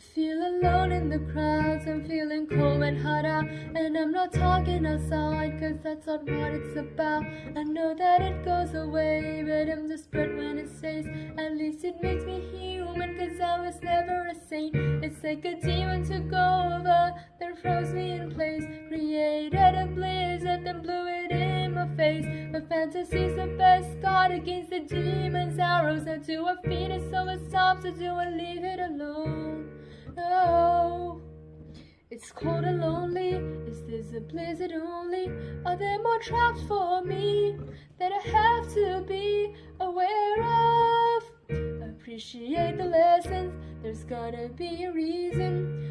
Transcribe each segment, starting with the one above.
feel alone in the crowds, I'm feeling cold and hot out And I'm not talking outside, cause that's not what it's about. I know that it goes away, but I'm desperate when it stays At least it makes me human, cause I was never a saint. It's like a demon took over, then froze me in place Created a blizzard, face My fantasy's the best guard against the demon's arrows Now do I feed it so it stops, or do I leave it alone? Oh, it's cold and lonely. Is this a blizzard only? Are there more traps for me that I have to be aware of? Appreciate the lessons. There's gotta be a reason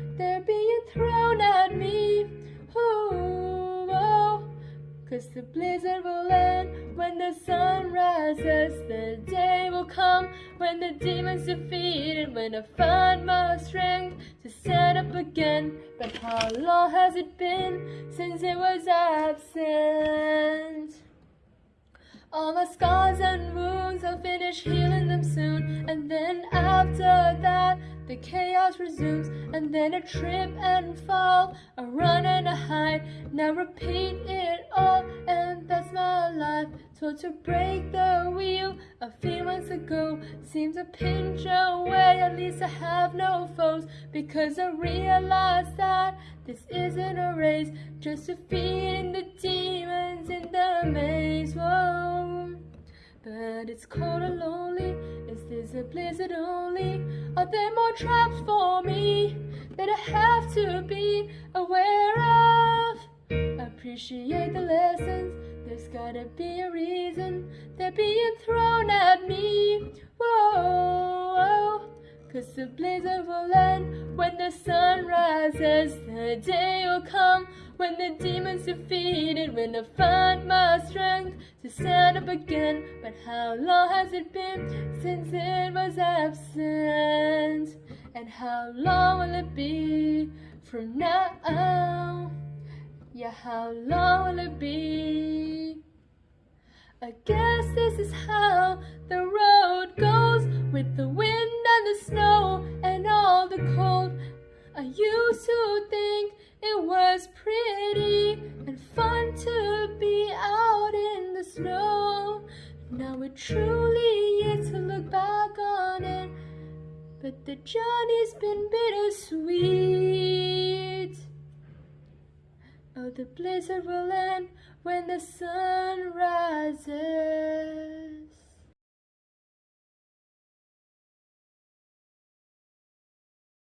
Cause the blizzard will end when the sun rises. The day will come when the demon's defeated. When I find my strength to stand up again. But how long has it been since it was absent? All my scars and wounds, I'll finish healing them soon. And then after that, the chaos resumes. And then a trip and fall, a run and. Now repeat it all, and that's my life. Told to break the wheel a few months ago. Seems a pinch away, at least I have no foes. Because I realized that this isn't a race, just defeating the demons in the maze. Whoa. But it's cold and lonely. Is this a blizzard only? Are there more traps for me that I have to be aware of? Appreciate the lessons. There's gotta be a reason they're being thrown at me. Whoa. Cause the blizzard will end when the sun rises. The day will come when the demon's defeated. When I find my strength to stand up again. But how long has it been since it was absent? And how long will it be from now? Yeah, how long will it be? I guess this is how the road goes with the wind and the snow and all the cold. I used to think it was pretty and fun to be out in the snow. Now it truly is to look back on it, but the journey's been bittersweet. Oh, the blizzard will end when the sun rises.